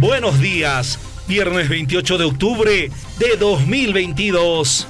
Buenos días, viernes 28 de octubre de 2022.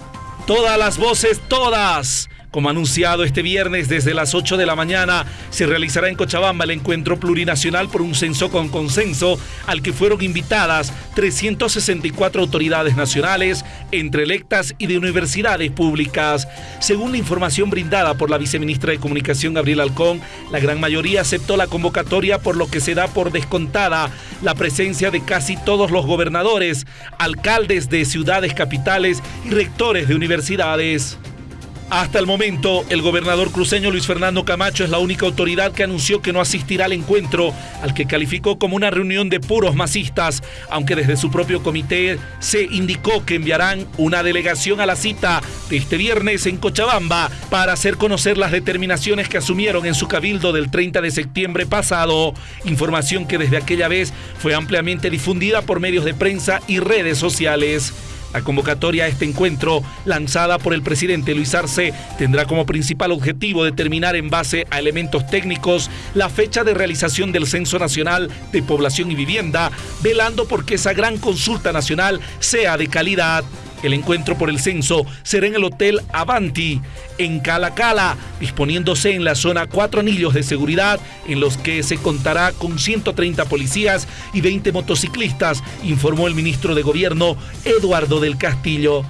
Todas las voces, todas como anunciado este viernes desde las 8 de la mañana, se realizará en Cochabamba el encuentro plurinacional por un censo con consenso al que fueron invitadas 364 autoridades nacionales, entre electas y de universidades públicas. Según la información brindada por la viceministra de Comunicación Gabriel Alcón, la gran mayoría aceptó la convocatoria por lo que se da por descontada la presencia de casi todos los gobernadores, alcaldes de ciudades capitales y rectores de universidades. Hasta el momento, el gobernador cruceño Luis Fernando Camacho es la única autoridad que anunció que no asistirá al encuentro, al que calificó como una reunión de puros masistas, aunque desde su propio comité se indicó que enviarán una delegación a la cita de este viernes en Cochabamba para hacer conocer las determinaciones que asumieron en su cabildo del 30 de septiembre pasado, información que desde aquella vez fue ampliamente difundida por medios de prensa y redes sociales. La convocatoria a este encuentro, lanzada por el presidente Luis Arce, tendrá como principal objetivo determinar en base a elementos técnicos la fecha de realización del Censo Nacional de Población y Vivienda, velando por que esa gran consulta nacional sea de calidad. El encuentro por el censo será en el Hotel Avanti, en Cala Cala, disponiéndose en la zona cuatro anillos de seguridad, en los que se contará con 130 policías y 20 motociclistas, informó el ministro de Gobierno Eduardo del Castillo.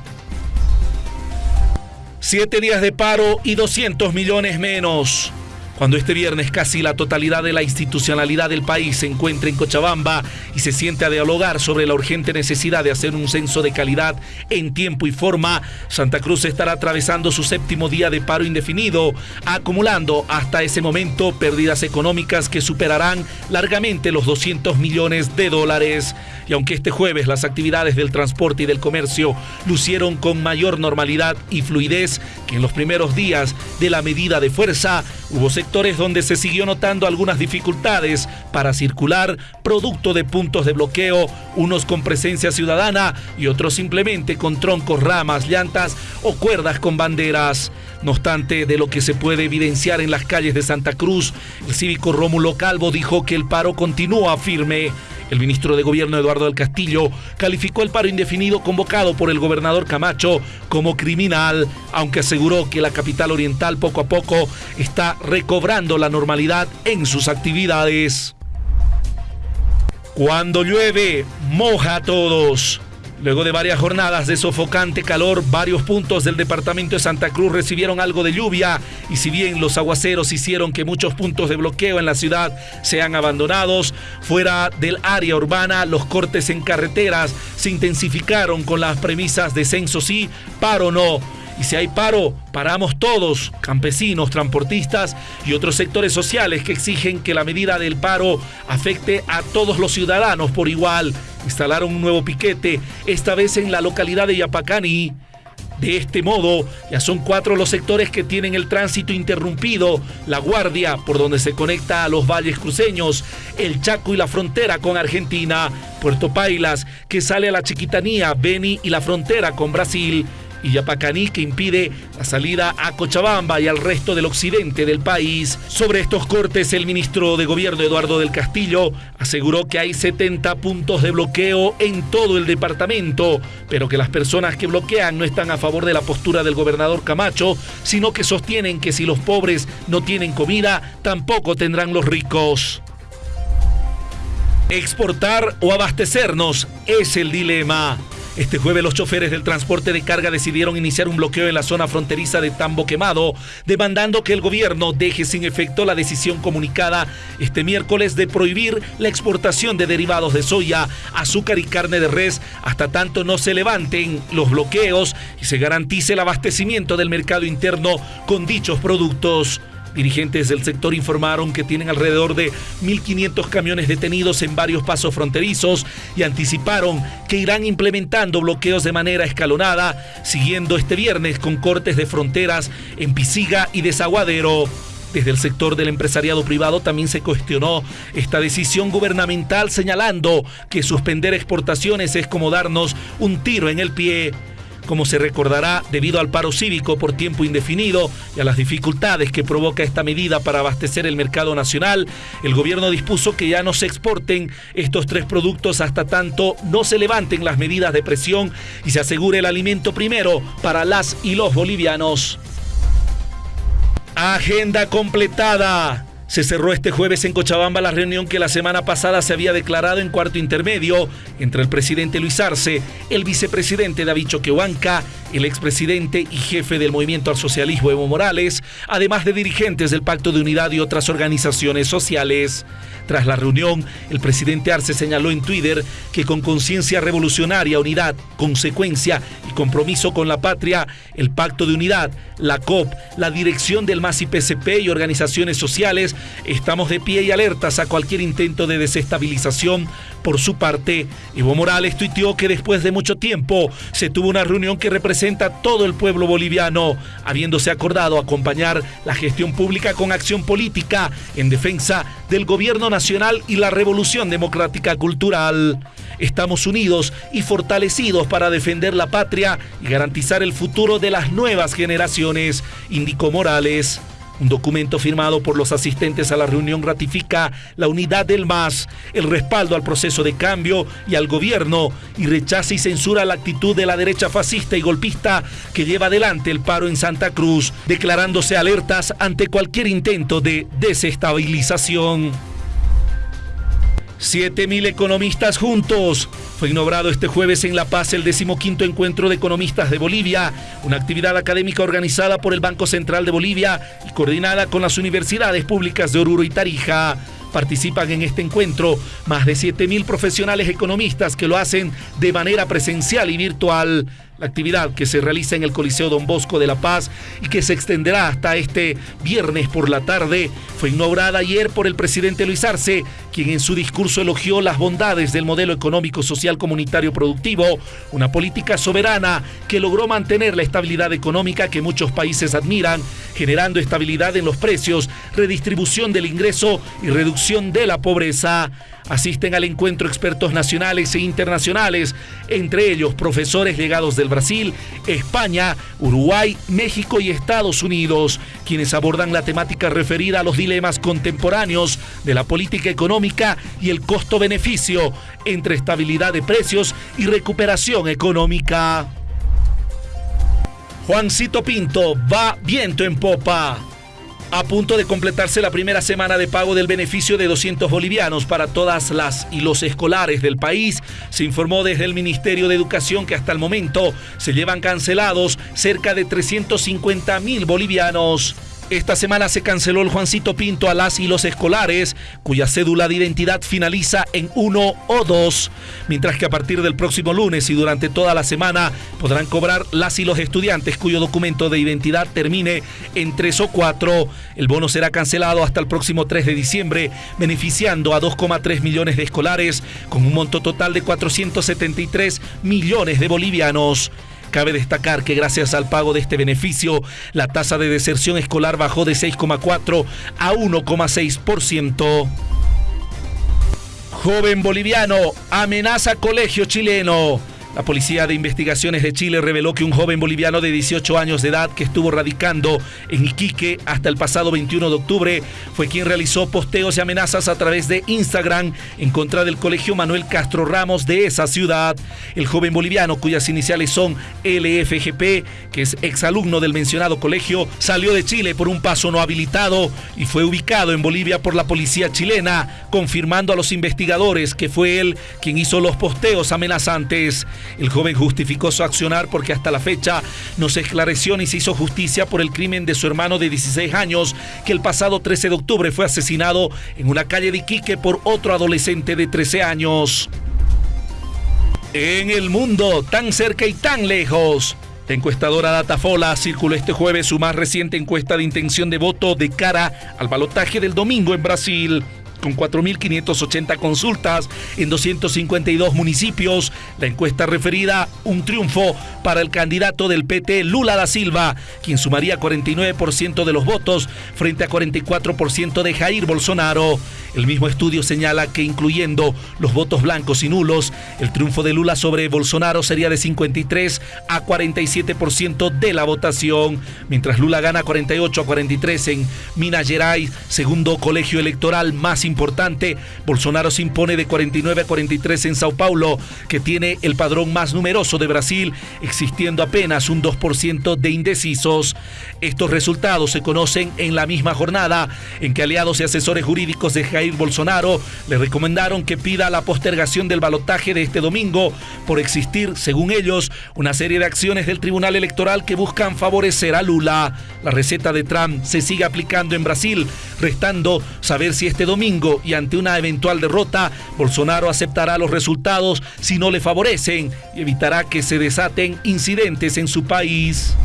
Siete días de paro y 200 millones menos. Cuando este viernes casi la totalidad de la institucionalidad del país se encuentra en Cochabamba y se siente a dialogar sobre la urgente necesidad de hacer un censo de calidad en tiempo y forma, Santa Cruz estará atravesando su séptimo día de paro indefinido, acumulando hasta ese momento pérdidas económicas que superarán largamente los 200 millones de dólares. Y aunque este jueves las actividades del transporte y del comercio lucieron con mayor normalidad y fluidez que en los primeros días de la medida de fuerza, hubo sectores donde se siguió notando algunas dificultades para circular, producto de puntos de bloqueo, unos con presencia ciudadana y otros simplemente con troncos, ramas, llantas o cuerdas con banderas. No obstante, de lo que se puede evidenciar en las calles de Santa Cruz, el cívico Rómulo Calvo dijo que el paro continúa firme. El ministro de Gobierno Eduardo del Castillo calificó el paro indefinido convocado por el gobernador Camacho como criminal, aunque aseguró que la capital oriental poco a poco está recobrando la normalidad en sus actividades. Cuando llueve, moja a todos. Luego de varias jornadas de sofocante calor, varios puntos del departamento de Santa Cruz recibieron algo de lluvia. Y si bien los aguaceros hicieron que muchos puntos de bloqueo en la ciudad sean abandonados, fuera del área urbana los cortes en carreteras se intensificaron con las premisas de censo sí, paro no y si hay paro, paramos todos, campesinos, transportistas y otros sectores sociales que exigen que la medida del paro afecte a todos los ciudadanos por igual. Instalaron un nuevo piquete, esta vez en la localidad de Yapacani. De este modo, ya son cuatro los sectores que tienen el tránsito interrumpido, La Guardia, por donde se conecta a los valles cruceños, el Chaco y la frontera con Argentina, Puerto Pailas, que sale a la Chiquitanía, Beni y la frontera con Brasil, y Yapacaní que impide la salida a Cochabamba y al resto del occidente del país. Sobre estos cortes, el ministro de Gobierno Eduardo del Castillo aseguró que hay 70 puntos de bloqueo en todo el departamento, pero que las personas que bloquean no están a favor de la postura del gobernador Camacho, sino que sostienen que si los pobres no tienen comida, tampoco tendrán los ricos. Exportar o abastecernos es el dilema. Este jueves los choferes del transporte de carga decidieron iniciar un bloqueo en la zona fronteriza de Tambo Quemado, demandando que el gobierno deje sin efecto la decisión comunicada este miércoles de prohibir la exportación de derivados de soya, azúcar y carne de res hasta tanto no se levanten los bloqueos y se garantice el abastecimiento del mercado interno con dichos productos. Dirigentes del sector informaron que tienen alrededor de 1.500 camiones detenidos en varios pasos fronterizos y anticiparon que irán implementando bloqueos de manera escalonada, siguiendo este viernes con cortes de fronteras en Pisiga y Desaguadero. Desde el sector del empresariado privado también se cuestionó esta decisión gubernamental señalando que suspender exportaciones es como darnos un tiro en el pie. Como se recordará debido al paro cívico por tiempo indefinido y a las dificultades que provoca esta medida para abastecer el mercado nacional, el gobierno dispuso que ya no se exporten estos tres productos hasta tanto no se levanten las medidas de presión y se asegure el alimento primero para las y los bolivianos. Agenda completada. Se cerró este jueves en Cochabamba la reunión que la semana pasada se había declarado en cuarto intermedio entre el presidente Luis Arce, el vicepresidente David Choquehuanca, el expresidente y jefe del movimiento al socialismo Evo Morales, además de dirigentes del Pacto de Unidad y otras organizaciones sociales. Tras la reunión, el presidente Arce señaló en Twitter que con conciencia revolucionaria, unidad, consecuencia y compromiso con la patria, el Pacto de Unidad, la COP, la dirección del MAS y PCP y organizaciones sociales, estamos de pie y alertas a cualquier intento de desestabilización. Por su parte, Evo Morales tuiteó que después de mucho tiempo se tuvo una reunión que representa a todo el pueblo boliviano, habiéndose acordado acompañar la gestión pública con acción política en defensa del gobierno nacional y la revolución democrática cultural. Estamos unidos y fortalecidos para defender la patria y garantizar el futuro de las nuevas generaciones, indicó Morales. Un documento firmado por los asistentes a la reunión ratifica la unidad del MAS, el respaldo al proceso de cambio y al gobierno y rechaza y censura la actitud de la derecha fascista y golpista que lleva adelante el paro en Santa Cruz, declarándose alertas ante cualquier intento de desestabilización. 7.000 economistas juntos. Fue inaugurado este jueves en La Paz el decimoquinto encuentro de economistas de Bolivia, una actividad académica organizada por el Banco Central de Bolivia y coordinada con las universidades públicas de Oruro y Tarija. Participan en este encuentro más de 7.000 profesionales economistas que lo hacen de manera presencial y virtual. La actividad que se realiza en el Coliseo Don Bosco de La Paz y que se extenderá hasta este viernes por la tarde fue inaugurada ayer por el presidente Luis Arce, quien en su discurso elogió las bondades del modelo económico social comunitario productivo, una política soberana que logró mantener la estabilidad económica que muchos países admiran, generando estabilidad en los precios, redistribución del ingreso y reducción de la pobreza. Asisten al encuentro expertos nacionales e internacionales, entre ellos profesores legados del Brasil, España, Uruguay, México y Estados Unidos, quienes abordan la temática referida a los dilemas contemporáneos de la política económica y el costo-beneficio entre estabilidad de precios y recuperación económica. Juancito Pinto va viento en popa. A punto de completarse la primera semana de pago del beneficio de 200 bolivianos para todas las y los escolares del país, se informó desde el Ministerio de Educación que hasta el momento se llevan cancelados cerca de 350 mil bolivianos. Esta semana se canceló el Juancito Pinto a las y los escolares, cuya cédula de identidad finaliza en 1 o 2, mientras que a partir del próximo lunes y durante toda la semana podrán cobrar las y los estudiantes cuyo documento de identidad termine en 3 o 4. El bono será cancelado hasta el próximo 3 de diciembre, beneficiando a 2,3 millones de escolares con un monto total de 473 millones de bolivianos. Cabe destacar que gracias al pago de este beneficio, la tasa de deserción escolar bajó de 6,4 a 1,6%. Joven boliviano amenaza colegio chileno. La Policía de Investigaciones de Chile reveló que un joven boliviano de 18 años de edad que estuvo radicando en Iquique hasta el pasado 21 de octubre fue quien realizó posteos y amenazas a través de Instagram en contra del Colegio Manuel Castro Ramos de esa ciudad. El joven boliviano, cuyas iniciales son LFGP, que es exalumno del mencionado colegio, salió de Chile por un paso no habilitado y fue ubicado en Bolivia por la policía chilena, confirmando a los investigadores que fue él quien hizo los posteos amenazantes. El joven justificó su accionar porque hasta la fecha no se esclareció ni se hizo justicia por el crimen de su hermano de 16 años, que el pasado 13 de octubre fue asesinado en una calle de Iquique por otro adolescente de 13 años. En el mundo, tan cerca y tan lejos. La encuestadora Datafola circuló este jueves su más reciente encuesta de intención de voto de cara al balotaje del domingo en Brasil con 4.580 consultas en 252 municipios. La encuesta referida un triunfo para el candidato del PT Lula da Silva, quien sumaría 49% de los votos frente a 44% de Jair Bolsonaro. El mismo estudio señala que incluyendo los votos blancos y nulos, el triunfo de Lula sobre Bolsonaro sería de 53 a 47% de la votación, mientras Lula gana 48 a 43 en Minas Gerais, segundo colegio electoral más importante. Bolsonaro se impone de 49 a 43 en Sao Paulo, que tiene el padrón más numeroso de Brasil, existiendo apenas un 2% de indecisos. Estos resultados se conocen en la misma jornada en que aliados y asesores jurídicos de Jair Bolsonaro le recomendaron que pida la postergación del balotaje de este domingo por existir, según ellos, una serie de acciones del Tribunal Electoral que buscan favorecer a Lula. La receta de Trump se sigue aplicando en Brasil, restando saber si este domingo y ante una eventual derrota, Bolsonaro aceptará los resultados si no le favorecen y evitará que se desaten incidentes en su país.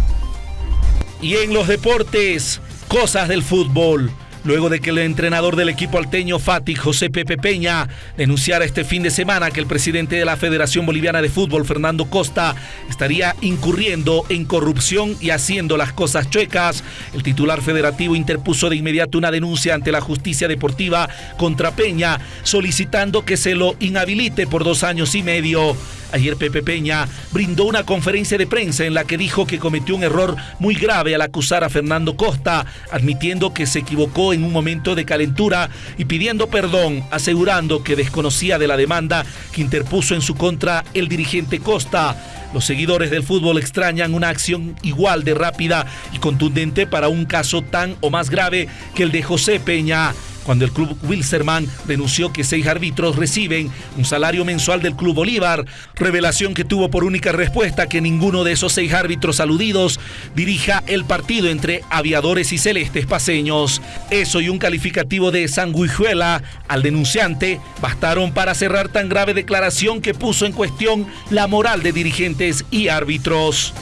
Y en los deportes, cosas del fútbol luego de que el entrenador del equipo alteño Fati, José Pepe Peña, denunciara este fin de semana que el presidente de la Federación Boliviana de Fútbol, Fernando Costa, estaría incurriendo en corrupción y haciendo las cosas chuecas. El titular federativo interpuso de inmediato una denuncia ante la justicia deportiva contra Peña, solicitando que se lo inhabilite por dos años y medio. Ayer Pepe Peña brindó una conferencia de prensa en la que dijo que cometió un error muy grave al acusar a Fernando Costa, admitiendo que se equivocó en un momento de calentura y pidiendo perdón, asegurando que desconocía de la demanda que interpuso en su contra el dirigente Costa. Los seguidores del fútbol extrañan una acción igual de rápida y contundente para un caso tan o más grave que el de José Peña cuando el club Wilserman denunció que seis árbitros reciben un salario mensual del club Bolívar, revelación que tuvo por única respuesta que ninguno de esos seis árbitros aludidos dirija el partido entre aviadores y celestes paseños. Eso y un calificativo de sanguijuela al denunciante bastaron para cerrar tan grave declaración que puso en cuestión la moral de dirigentes y árbitros.